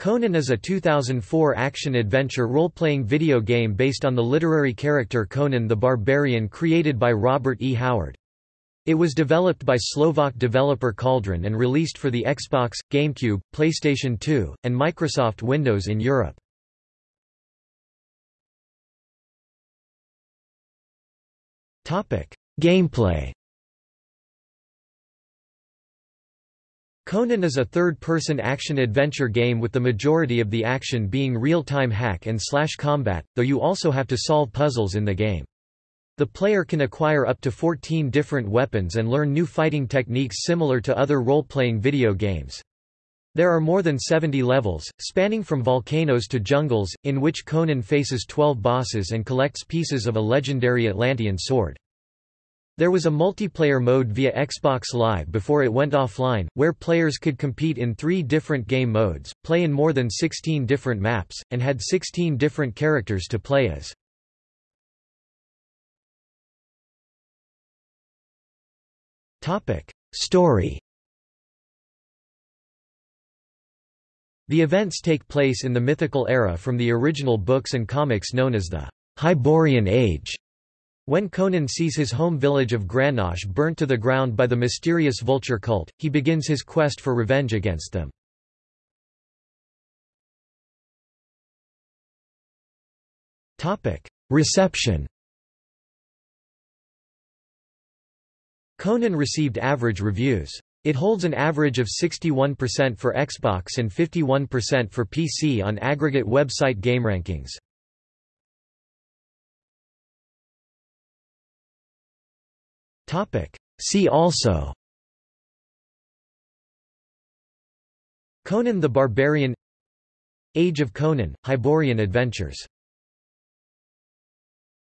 Conan is a 2004 action-adventure role-playing video game based on the literary character Conan the Barbarian created by Robert E. Howard. It was developed by Slovak developer Cauldron and released for the Xbox, GameCube, PlayStation 2, and Microsoft Windows in Europe. Gameplay Conan is a third-person action-adventure game with the majority of the action being real-time hack and slash combat, though you also have to solve puzzles in the game. The player can acquire up to 14 different weapons and learn new fighting techniques similar to other role-playing video games. There are more than 70 levels, spanning from volcanoes to jungles, in which Conan faces 12 bosses and collects pieces of a legendary Atlantean sword. There was a multiplayer mode via Xbox Live before it went offline, where players could compete in three different game modes, play in more than 16 different maps, and had 16 different characters to play as. Story The events take place in the mythical era from the original books and comics known as the Hyborian Age. When Conan sees his home village of Granosh burnt to the ground by the mysterious vulture cult, he begins his quest for revenge against them. Reception Conan received average reviews. It holds an average of 61% for Xbox and 51% for PC on aggregate website GameRankings. See also Conan the Barbarian Age of Conan, Hyborian Adventures